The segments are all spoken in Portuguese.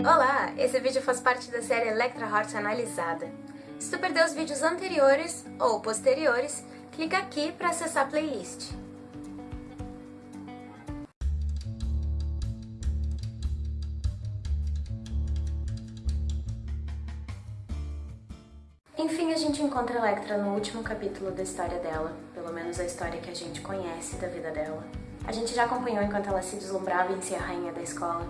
Olá! Esse vídeo faz parte da série Electra Heart Analisada. Se tu perdeu os vídeos anteriores ou posteriores, clica aqui para acessar a playlist. Enfim, a gente encontra Electra no último capítulo da história dela, pelo menos a história que a gente conhece da vida dela. A gente já acompanhou enquanto ela se deslumbrava em ser a rainha da escola,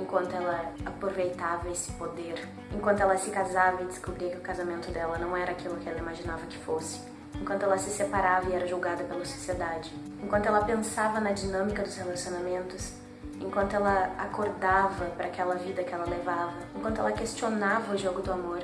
enquanto ela aproveitava esse poder, enquanto ela se casava e descobria que o casamento dela não era aquilo que ela imaginava que fosse, enquanto ela se separava e era julgada pela sociedade, enquanto ela pensava na dinâmica dos relacionamentos, enquanto ela acordava para aquela vida que ela levava, enquanto ela questionava o jogo do amor,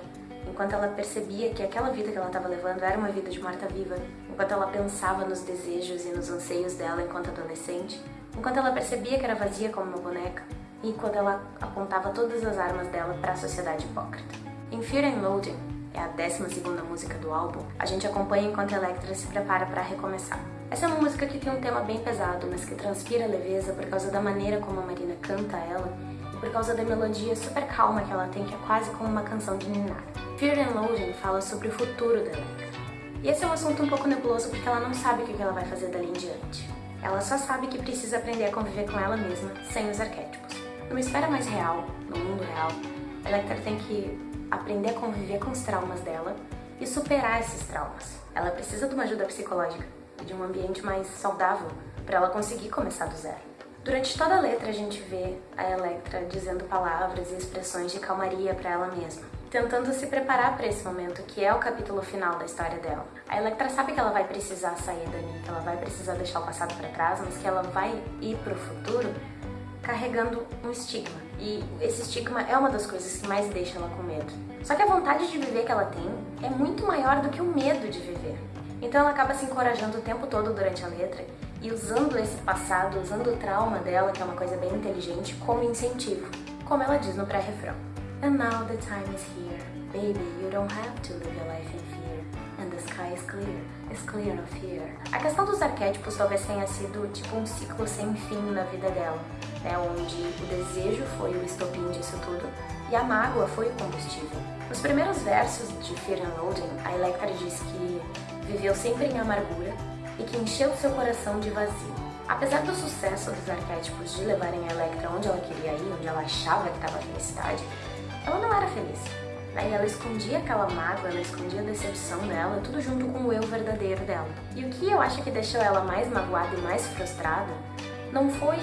enquanto ela percebia que aquela vida que ela estava levando era uma vida de morta-viva, enquanto ela pensava nos desejos e nos anseios dela enquanto adolescente, enquanto ela percebia que era vazia como uma boneca, e quando ela apontava todas as armas dela para a sociedade hipócrita. Em Fear and Loading, é a 12 música do álbum, a gente acompanha enquanto Electra se prepara para recomeçar. Essa é uma música que tem um tema bem pesado, mas que transpira leveza por causa da maneira como a Marina canta ela e por causa da melodia super calma que ela tem, que é quase como uma canção de ninar. Fear and Loading fala sobre o futuro da Electra. E esse é um assunto um pouco nebuloso porque ela não sabe o que ela vai fazer dali em diante. Ela só sabe que precisa aprender a conviver com ela mesma, sem os arquétipos. Numa esfera mais real, no mundo real, Electra tem que aprender a conviver com os traumas dela e superar esses traumas. Ela precisa de uma ajuda psicológica e de um ambiente mais saudável para ela conseguir começar do zero. Durante toda a letra a gente vê a Electra dizendo palavras e expressões de calmaria para ela mesma, tentando se preparar para esse momento que é o capítulo final da história dela. A Electra sabe que ela vai precisar sair dali, que ela vai precisar deixar o passado para trás, mas que ela vai ir para o futuro carregando um estigma. E esse estigma é uma das coisas que mais deixa ela com medo. Só que a vontade de viver que ela tem é muito maior do que o medo de viver. Então ela acaba se encorajando o tempo todo durante a letra e usando esse passado, usando o trauma dela, que é uma coisa bem inteligente, como incentivo, como ela diz no pré-refrão. And now the time is here, baby, you don't have to live your life in fear, and the sky is clear, is clear of fear. A questão dos arquétipos talvez tenha sido tipo um ciclo sem fim na vida dela, né, onde o desejo foi o estopim disso tudo e a mágoa foi o combustível. Nos primeiros versos de Fear and Loading, a Electra diz que viveu sempre em amargura e que encheu seu coração de vazio. Apesar do sucesso dos arquétipos de levarem a Electra onde ela queria ir, onde ela achava que estava a felicidade, ela não era feliz. Né? E ela escondia aquela mágoa, ela escondia a decepção dela, tudo junto com o eu verdadeiro dela. E o que eu acho que deixou ela mais magoada e mais frustrada não foi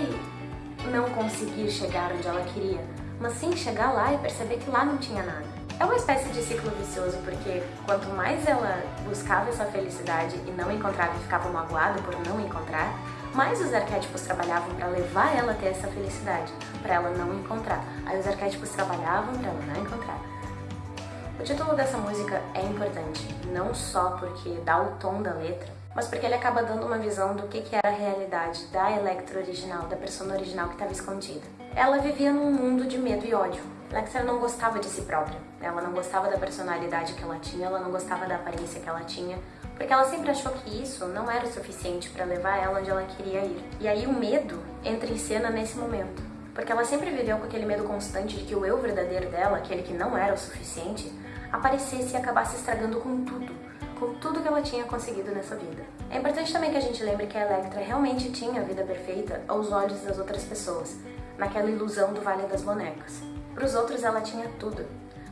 não conseguir chegar onde ela queria, mas sim chegar lá e perceber que lá não tinha nada. É uma espécie de ciclo vicioso, porque quanto mais ela buscava essa felicidade e não encontrava e ficava magoada por não encontrar, mais os arquétipos trabalhavam para levar ela a ter essa felicidade, para ela não encontrar. Aí os arquétipos trabalhavam para ela não encontrar. O título dessa música é importante, não só porque dá o tom da letra, mas porque ele acaba dando uma visão do que, que era a realidade da Electra original, da persona original que estava escondida. Ela vivia num mundo de medo e ódio. Electra não gostava de si própria, ela não gostava da personalidade que ela tinha, ela não gostava da aparência que ela tinha, porque ela sempre achou que isso não era o suficiente para levar ela onde ela queria ir. E aí o medo entra em cena nesse momento, porque ela sempre viveu com aquele medo constante de que o eu verdadeiro dela, aquele que não era o suficiente, aparecesse e acabasse estragando com tudo, tudo que ela tinha conseguido nessa vida. É importante também que a gente lembre que a Electra realmente tinha a vida perfeita aos olhos das outras pessoas, naquela ilusão do Vale das Bonecas. Para os outros ela tinha tudo,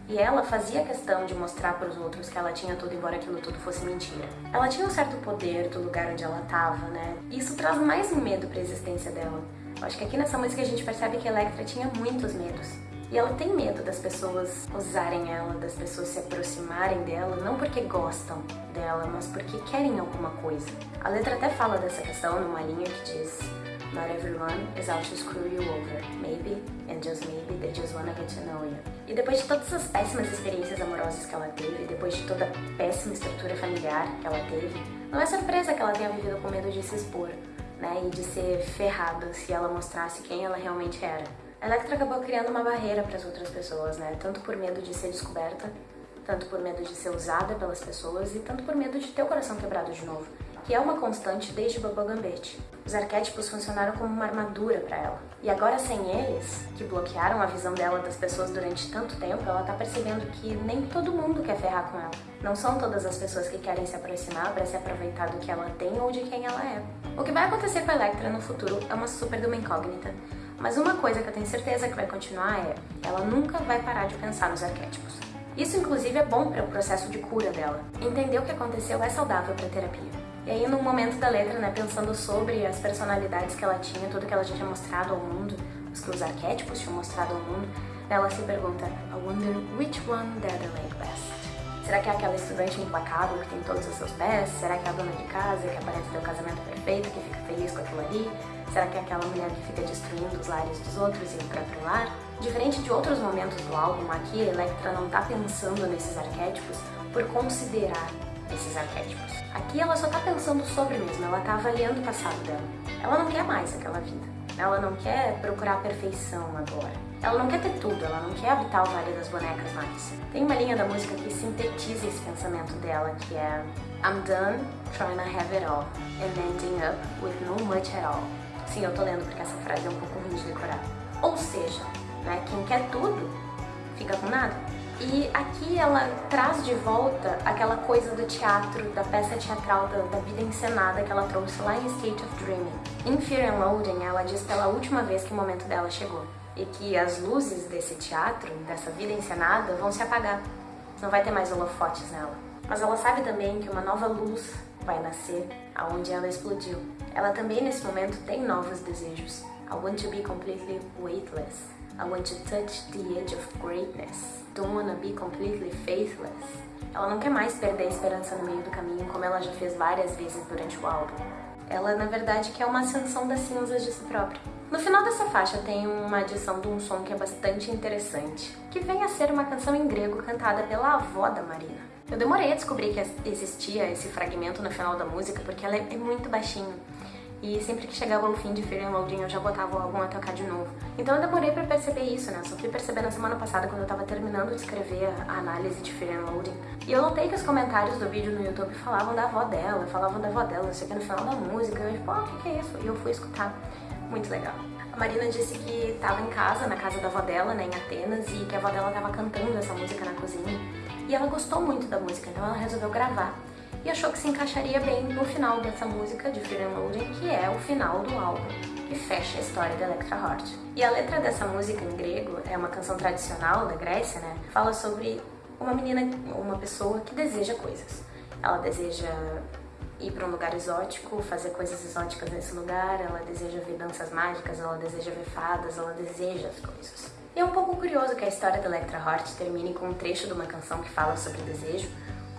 e ela fazia questão de mostrar para os outros que ela tinha tudo, embora aquilo tudo fosse mentira. Ela tinha um certo poder do lugar onde ela estava, né? E isso traz mais medo para a existência dela. Eu acho que aqui nessa música a gente percebe que Electra tinha muitos medos. E ela tem medo das pessoas usarem ela, das pessoas se aproximarem dela, não porque gostam dela, mas porque querem alguma coisa. A letra até fala dessa questão numa linha que diz Not everyone is out to screw you over. Maybe, and just maybe, they just wanna get to know you. E depois de todas as péssimas experiências amorosas que ela teve, depois de toda a péssima estrutura familiar que ela teve, não é surpresa que ela tenha vivido com medo de se expor, né, e de ser ferrada se ela mostrasse quem ela realmente era. Electra acabou criando uma barreira para as outras pessoas, né? Tanto por medo de ser descoberta, tanto por medo de ser usada pelas pessoas e tanto por medo de ter o coração quebrado de novo. que é uma constante desde Baba Gambit. Os arquétipos funcionaram como uma armadura para ela. E agora sem eles, que bloquearam a visão dela das pessoas durante tanto tempo, ela tá percebendo que nem todo mundo quer ferrar com ela. Não são todas as pessoas que querem se aproximar para se aproveitar do que ela tem ou de quem ela é. O que vai acontecer com a Electra no futuro é uma super de uma incógnita. Mas uma coisa que eu tenho certeza que vai continuar é, ela nunca vai parar de pensar nos arquétipos. Isso inclusive é bom para o processo de cura dela. Entender o que aconteceu é saudável para a terapia. E aí, no momento da letra, né, pensando sobre as personalidades que ela tinha, tudo que ela já tinha mostrado ao mundo, os que os arquétipos tinham mostrado ao mundo, ela se pergunta, I wonder which one I like best. Será que é aquela estudante implacável que tem todos os seus pés? Será que é a dona de casa que aparece ter o casamento perfeito, que fica feliz com aquilo ali? Será que é aquela mulher que fica destruindo os lares dos outros e o próprio lar? Diferente de outros momentos do álbum, aqui a Electra não tá pensando nesses arquétipos por considerar esses arquétipos. Aqui ela só tá pensando sobre mesmo, ela tá avaliando o passado dela. Ela não quer mais aquela vida. Ela não quer procurar a perfeição agora. Ela não quer ter tudo, ela não quer habitar o Vale das Bonecas mais. Tem uma linha da música que sintetiza esse pensamento dela, que é I'm done trying to have it all and ending up with no much at all. Sim, eu tô lendo porque essa frase é um pouco ruim de decorar. Ou seja, né, quem quer tudo, fica com nada. E aqui ela traz de volta aquela coisa do teatro, da peça teatral, da, da, vida encenada que ela trouxe lá em State of Dreaming. Em Fear and Loathing, ela diz pela última vez que o momento dela chegou. E que as luzes desse teatro, dessa vida encenada, vão se apagar. Não vai ter mais holofotes nela. Mas ela sabe também que uma nova luz vai nascer aonde ela explodiu. Ela também nesse momento tem novos desejos. I want to be completely weightless. I want to touch the edge of greatness. Don't wanna be completely faithless. Ela não quer mais perder a esperança no meio do caminho, como ela já fez várias vezes durante o álbum. Ela, na verdade, quer uma ascensão das cinzas de si própria. No final dessa faixa tem uma adição de um som que é bastante interessante, que vem a ser uma canção em grego cantada pela avó da Marina. Eu demorei a descobrir que existia esse fragmento no final da música porque ela é muito baixinho e sempre que chegava o fim de Fear and Loading eu já botava o álbum a tocar de novo. Então eu demorei pra perceber isso, né? Só fui perceber na semana passada quando eu tava terminando de escrever a análise de Fear and Loading. E eu notei que os comentários do vídeo no YouTube falavam da avó dela, falavam da avó dela, não sei o que, no final da música. Eu tipo, ah, o que é isso? E eu fui escutar. Muito legal. A Marina disse que estava em casa, na casa da avó dela, né, em Atenas, e que a avó dela estava cantando essa música na cozinha. E ela gostou muito da música, então ela resolveu gravar e achou que se encaixaria bem no final dessa música de and Loading, que é o final do álbum, que fecha a história da Electra Heart. E a letra dessa música em grego é uma canção tradicional da Grécia, né? Fala sobre uma menina, uma pessoa que deseja coisas. Ela deseja ir para um lugar exótico, fazer coisas exóticas nesse lugar, ela deseja ver danças mágicas, ela deseja ver fadas, ela deseja as coisas. E é um pouco curioso que a história da Electra Heart termine com um trecho de uma canção que fala sobre desejo,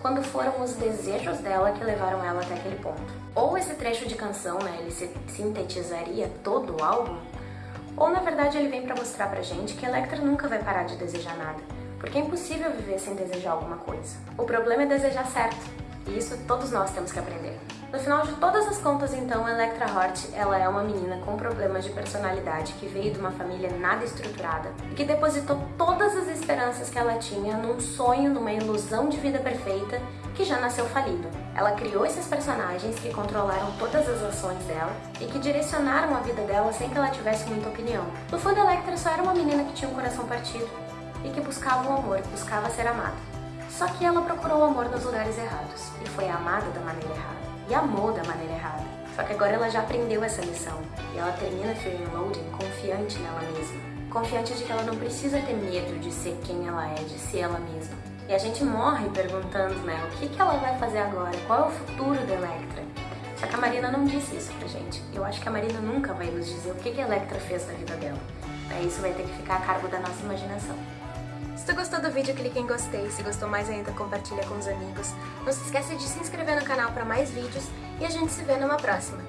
quando foram os desejos dela que levaram ela até aquele ponto. Ou esse trecho de canção, né, ele sintetizaria todo o álbum, ou na verdade ele vem para mostrar pra gente que Electra nunca vai parar de desejar nada, porque é impossível viver sem desejar alguma coisa. O problema é desejar certo, e isso todos nós temos que aprender. No final de todas as contas, então, Electra Hort, ela é uma menina com problemas de personalidade que veio de uma família nada estruturada e que depositou todas as esperanças que ela tinha num sonho, numa ilusão de vida perfeita que já nasceu falido. Ela criou esses personagens que controlaram todas as ações dela e que direcionaram a vida dela sem que ela tivesse muita opinião. No fundo, Electra só era uma menina que tinha um coração partido e que buscava o amor, buscava ser amada. Só que ela procurou o amor nos lugares errados e foi amada da maneira errada amou da maneira errada. Só que agora ela já aprendeu essa lição e ela termina Fear Loading confiante nela mesma. Confiante de que ela não precisa ter medo de ser quem ela é, de ser ela mesma. E a gente morre perguntando, né, o que, que ela vai fazer agora? Qual é o futuro da Electra? Só que a Marina não disse isso pra gente. Eu acho que a Marina nunca vai nos dizer o que, que a Electra fez da vida dela. Isso vai ter que ficar a cargo da nossa imaginação. Se tu gostou do vídeo, clique em gostei. Se gostou mais ainda, compartilha com os amigos. Não se esqueça de se inscrever no canal para mais vídeos e a gente se vê numa próxima.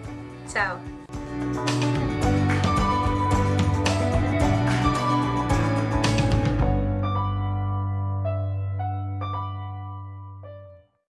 Tchau!